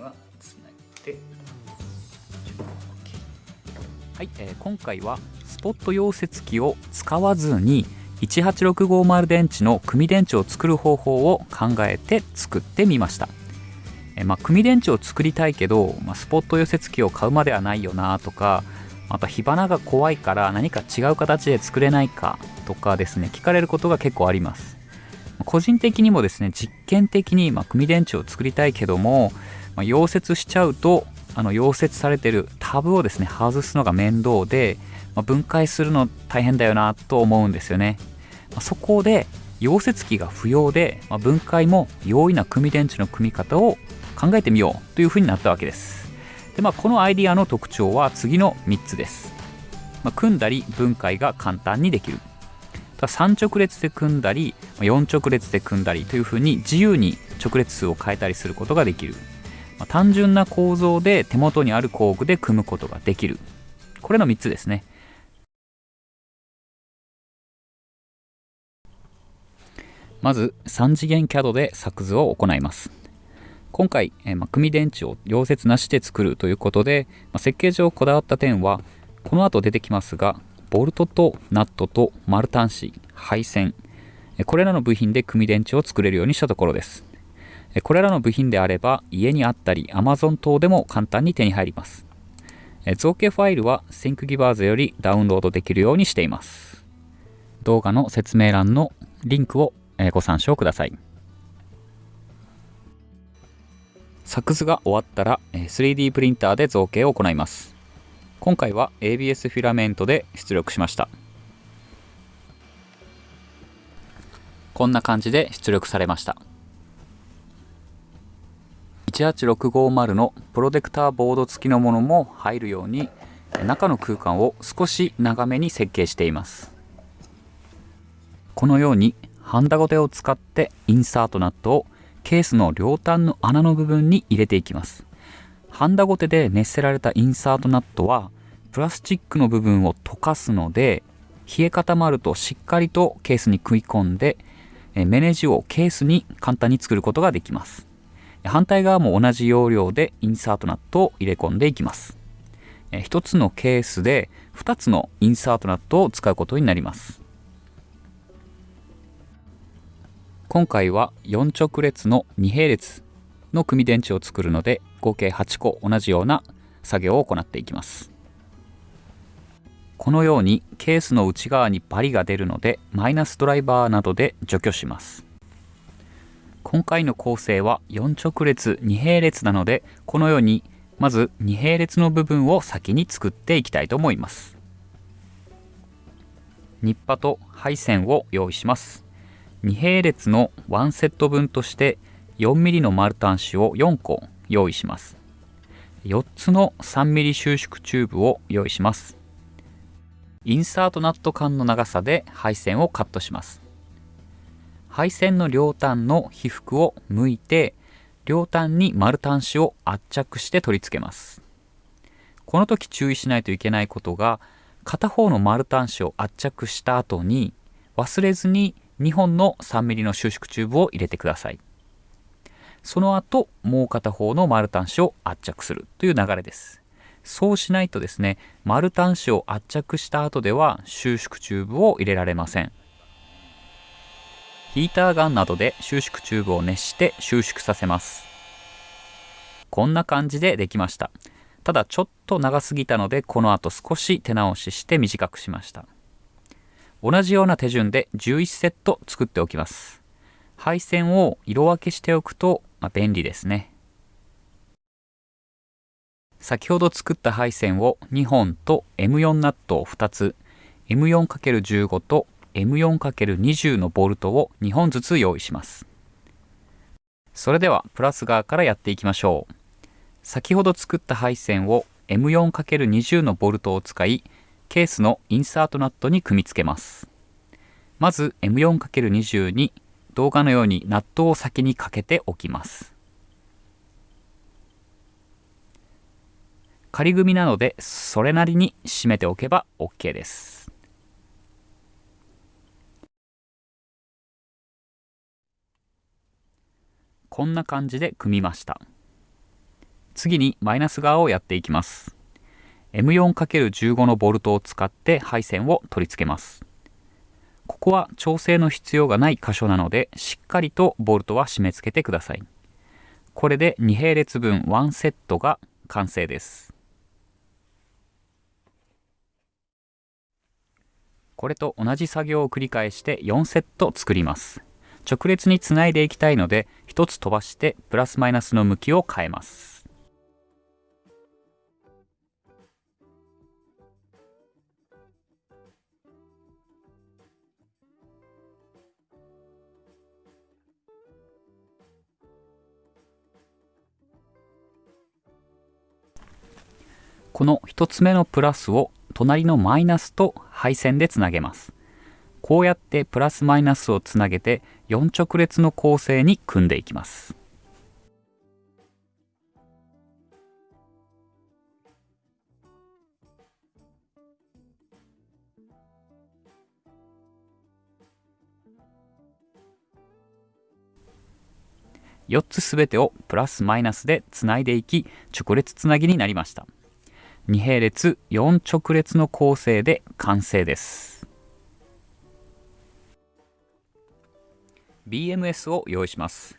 はつなげてはい、えー、今回はスポット溶接機を使わずに18650電池の組電池を作る方法を考えて作ってみました、えー、まあ、組電池を作りたいけど、まあ、スポット溶接機を買うまではないよなとかまた火花が怖いから何か違う形で作れないかとかですね聞かれることが結構あります。個人的にもですね実験的に、ま組電池を作りたいけども、まあ、溶接しちゃうとあの溶接されてるタブをですね外すのが面倒で、まあ、分解するの大変だよなと思うんですよね、まあ、そこで溶接機が不要で、まあ、分解も容易な組電池の組み方を考えてみようというふうになったわけです。で、まあ、このアイディアの特徴は次の3つです、まあ、組んだり分解が簡単にできる。3直列で組んだり4直列で組んだりというふうに自由に直列数を変えたりすることができる。まあ、単純な構造で手元にある工具で組むことができる。これの3つですね。まず3次元 CAD で作図を行います。今回、えー、まあ、組電池を溶接なしで作るということで、まあ、設計上こだわった点はこの後出てきますがボルトとナットと丸端子配線これらの部品で組電池を作れるようにしたところです。これらの部品であれば家にあったり Amazon 等でも簡単に手に入ります。造形ファイルは ThinkGivers よりダウンロードできるようにしています。動画の説明欄のリンクをご参照ください。作図が終わったら 3D プリンターで造形を行います。今回は ABS フィラメントで出力しました。こんな感じで出力されました。18650のプロテクターボード付きのものも入るように中の空間を少し長めに設計しています。このようにハンダゴテを使ってインサートナットをケースの両端の穴の部分に入れていきます。ハンダゴテで熱せられたインサートナットはプラスチックの部分を溶かすので冷え固まるとしっかりとケースに食い込んでメネジをケースに簡単に作ることができます。反対側も同じ要領でインサートナットを入れ込んでいきます。1つのケースで2つのインサートナットを使うことになります。今回は4直列の2並列の組電池を作るので合計8個同じような作業を行っていきます。このようにケースの内側にバリが出るのでマイナスドライバーなどで除去します。今回の構成は4直列2並列なのでこのようにまず2並列の部分を先に作っていきたいと思います。ニッパと配線を用意します。2並列の1セット分として 4mm の丸端子を4個用意します。4つの 3mm 収縮チューブを用意します。インサートナット間の長さで配線をカットします。配線の両端の被覆を向いて両端に丸端子を圧着して取り付けます。この時注意しないといけないことが片方の丸端子を圧着した後に忘れずに2本の 3mm の収縮チューブを入れてください。その後もう片方の丸端子を圧着するという流れです。そうしないとですね丸端子を圧着した後では収縮チューブを入れられません。ヒーターガンなどで収縮チューブを熱して収縮させます。こんな感じでできました。ただちょっと長すぎたのでこの後少し手直しして短くしました。同じような手順で11セット作っておきます。配線を色分けしておくと、まあ、便利ですね。先ほど作った配線を2本と M4 ナットを2つ。M4×15 と M4×20 のボルトを2本ずつ用意します。それではプラス側からやっていきましょう。先ほど作った配線を M4×20 のボルトを使いケースのインサートナットに組み付けます。まず M4×20 に動画のようにナットを先にかけておきます。仮組みなのでそれなりに締めておけば OK です。こんな感じで組みました。次にマイナス側をやっていきます。M4×15 のボルトを使って配線を取り付けます。ここは調整の必要がない箇所なのでしっかりとボルトは締め付けてください。これで2並列分1セットが完成です。これと同じ作業を繰り返して4セット作ります。直列につないでいきたいので1つ飛ばしてプラスマイナスの向きを変えます。この1つ目のプラスを隣のマイナスと配線でつなげます。こうやってプラスマイナスをつなげて4直列の構成に組んでいきます。4つすべてをプラスマイナスでつないでいき直列つなぎになりました。2並列4直列の構成で完成です。BMS を用意します。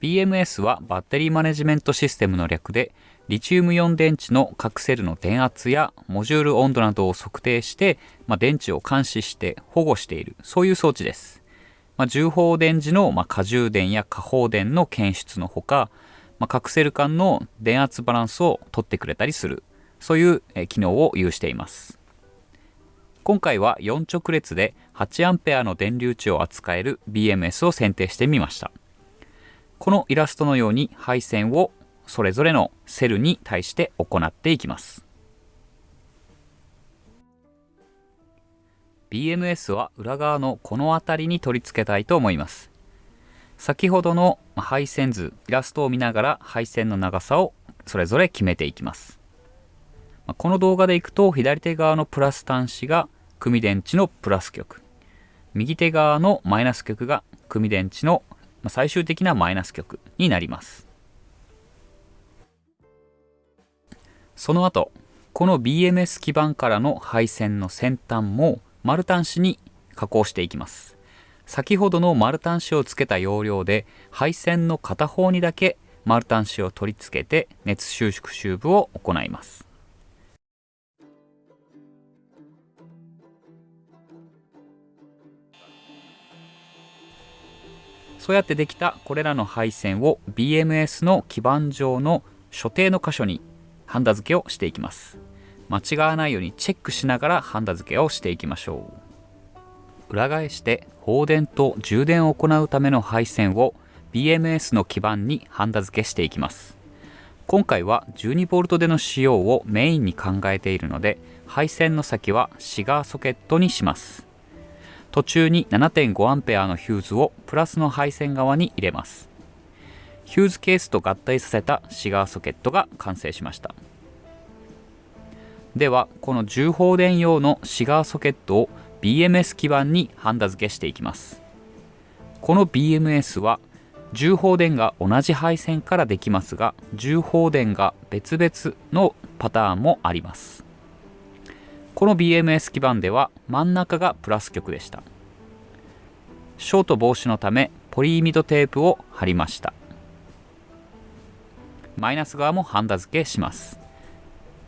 BMS はバッテリーマネジメントシステムの略でリチウムイオン電池の各セルの電圧やモジュール温度などを測定して、まあ、電池を監視して保護している。そういう装置です、まあ、重放電時の、まあ、過充電や過放電の検出のほか、まあ、各セル間の電圧バランスを取ってくれたりする。そういう機能を有しています。今回は4直列で 8A の電流値を扱える BMS を選定してみました。このイラストのように配線をそれぞれのセルに対して行っていきます。BMS は裏側のこの辺りに取り付けたいと思います。先ほどの配線図イラストを見ながら配線の長さをそれぞれ決めていきます。この動画でいくと左手側のプラス端子が組電池のプラス極。右手側のマイナス極が組電池の最終的なマイナス極になります。その後この BMS 基板からの配線の先端も丸端子に加工していきます。先ほどの丸端子をつけた要領で配線の片方にだけ丸端子を取り付けて熱収縮シューブを行います。そうやってできたこれらの配線を BMS の基板上の所定の箇所にハンダ付けをしていきます。間違わないようにチェックしながらハンダ付けをしていきましょう。裏返して放電と充電を行うための配線を BMS の基板にハンダ付けしていきます。今回は 12V での使用をメインに考えているので配線の先はシガーソケットにします。途中に 7.5A のヒューズをプラスの配線側に入れます。ヒューズケースと合体させたシガーソケットが完成しました。ではこの重放電用のシガーソケットを BMS 基板にハンダ付けしていきます。この BMS は重放電が同じ配線からできますが重放電が別々のパターンもあります。この BMS 基板では真ん中がプラス極でした。ショート防止のためポリイミドテープを貼りました。マイナス側もハンダ付けします。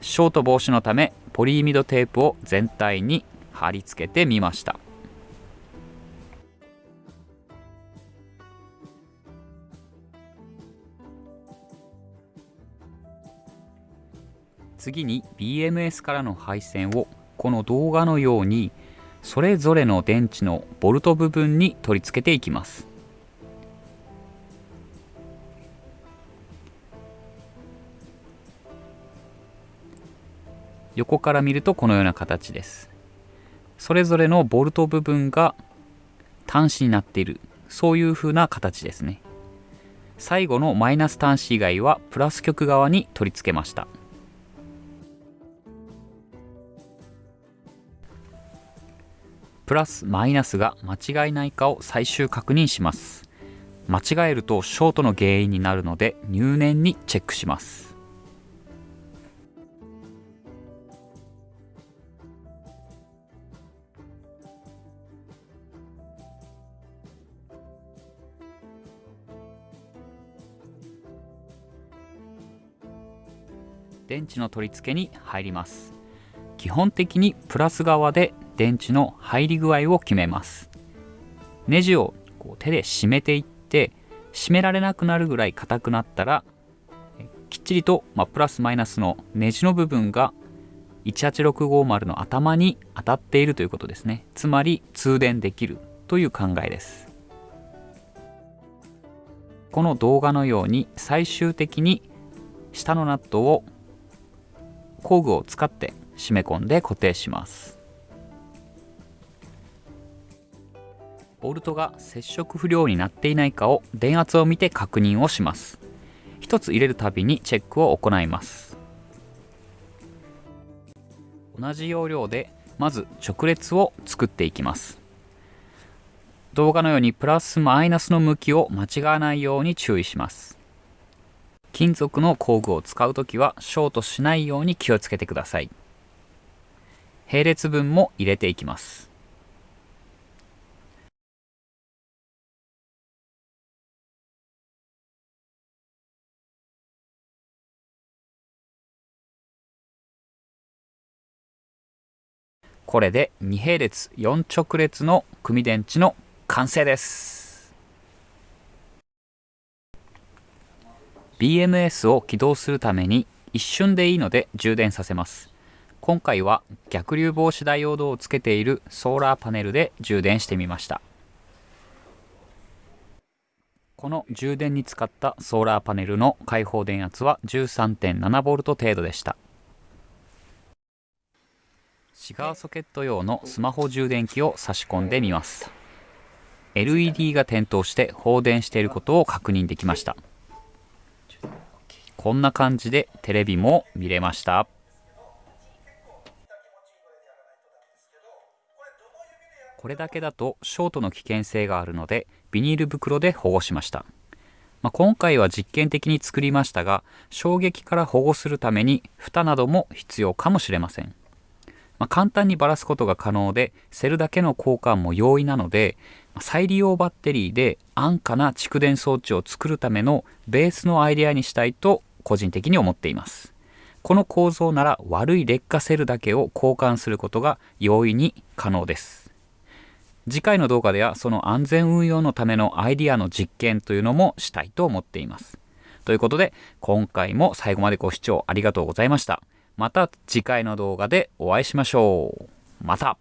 ショート防止のためポリイミドテープを全体に貼り付けてみました。次に BMS からの配線をこの動画のようにそれぞれの電池のボルト部分に取り付けていきます。横から見るとこのような形です。それぞれのボルト部分が端子になっている。そういう風な形ですね。最後のマイナス端子以外はプラス極側に取り付けました。プラスマイナスが間違いないかを最終確認します。間違えるとショートの原因になるので入念にチェックします。電池の取り付けに入ります。基本的にプラス側で電池の入り具合を決めます。ネジをこう手で締めていって締められなくなるぐらい硬くなったらきっちりと、まあ、プラスマイナスのネジの部分が18650の頭に当たっているということですね。つまり通電できるという考えです。この動画のように最終的に下のナットを工具を使って締め込んで固定します。ボルトが接触不良になっていないかを電圧を見て確認をします。1つ入れるたびにチェックを行います。同じ要領でまず直列を作っていきます。動画のようにプラスマイナスの向きを間違わないように注意します。金属の工具を使うときはショートしないように気をつけてください。並列分も入れていきます。これで2並列4直列の組電池の完成です。BMS を起動するために一瞬でいいので充電させます。今回は逆流防止ダイオードをつけているソーラーパネルで充電してみました。この充電に使ったソーラーパネルの開放電圧は 13.7V 程度でした。シガーソケット用のスマホ充電器を差し込んでみます。LED が点灯して放電していることを確認できました。こんな感じでテレビも見れました。これだけだとショートの危険性があるのでビニール袋で保護しました、まあ、今回は実験的に作りましたが衝撃から保護するために蓋なども必要かもしれません。まあ、簡単にばらすことが可能でセルだけの交換も容易なので再利用バッテリーで安価な蓄電装置を作るためのベースのアイデアにしたいと個人的に思っています。この構造なら悪い劣化セルだけを交換することが容易に可能です。次回の動画ではその安全運用のためのアイデアの実験というのもしたいと思っています。ということで今回も最後までご視聴ありがとうございました。また次回の動画でお会いしましょう。また